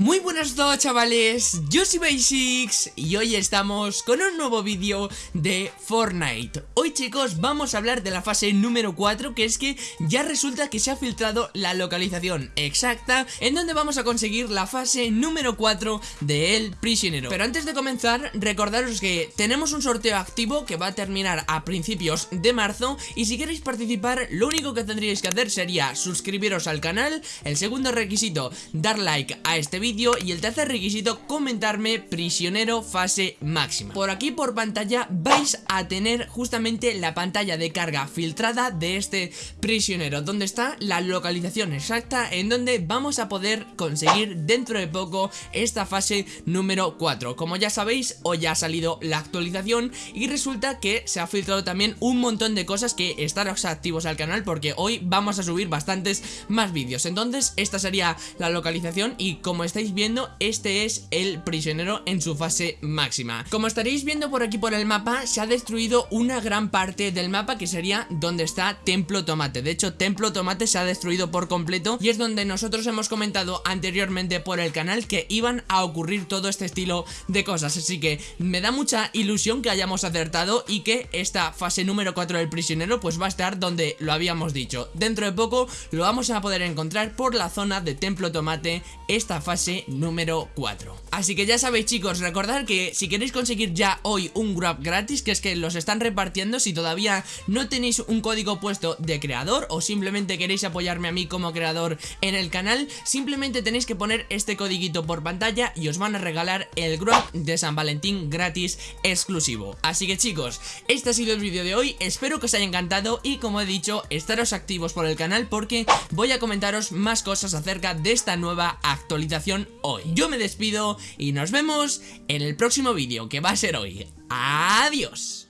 Muy buenas todos chavales, yo soy Basics y hoy estamos con un nuevo vídeo de Fortnite. Hoy chicos vamos a hablar de la fase número 4 que es que ya resulta que se ha filtrado la localización exacta En donde vamos a conseguir la fase número 4 de El Prisionero. Pero antes de comenzar recordaros que tenemos un sorteo activo que va a terminar a principios de marzo Y si queréis participar lo único que tendríais que hacer sería suscribiros al canal. El segundo requisito dar like a este vídeo y el tercer requisito comentarme prisionero fase máxima. Por aquí por pantalla vais a tener justamente la pantalla de carga filtrada de este prisionero Donde está la localización exacta en donde vamos a poder conseguir dentro de poco esta fase número 4 Como ya sabéis hoy ha salido la actualización y resulta que se ha filtrado también un montón de cosas que estaros activos al canal porque hoy vamos a subir bastantes más vídeos. Entonces esta sería la localización y como estáis viendo, este es el prisionero en su fase máxima. Como estaréis viendo por aquí por el mapa, se ha destruido una gran parte del mapa que sería donde está Templo Tomate. De hecho, Templo Tomate se ha destruido por completo y es donde nosotros hemos comentado anteriormente por el canal que iban a ocurrir todo este estilo de cosas. Así que me da mucha ilusión que hayamos acertado y que esta fase número 4 del prisionero pues va a estar donde lo habíamos dicho. Dentro de poco lo vamos a poder encontrar por la zona de Templo Tomate esta fase número 4 Así que ya sabéis chicos, recordad que si queréis conseguir ya hoy un grab gratis Que es que los están repartiendo si todavía no tenéis un código puesto de creador O simplemente queréis apoyarme a mí como creador en el canal Simplemente tenéis que poner este codiguito por pantalla y os van a regalar el grab de San Valentín gratis exclusivo. Así que chicos, este ha sido el vídeo de hoy, espero que os haya encantado Y como he dicho, estaros activos por el canal porque voy a comentaros más cosas acerca de esta nueva actualización hoy. Yo me despido y nos vemos en el próximo vídeo que va a ser hoy. ¡Adiós!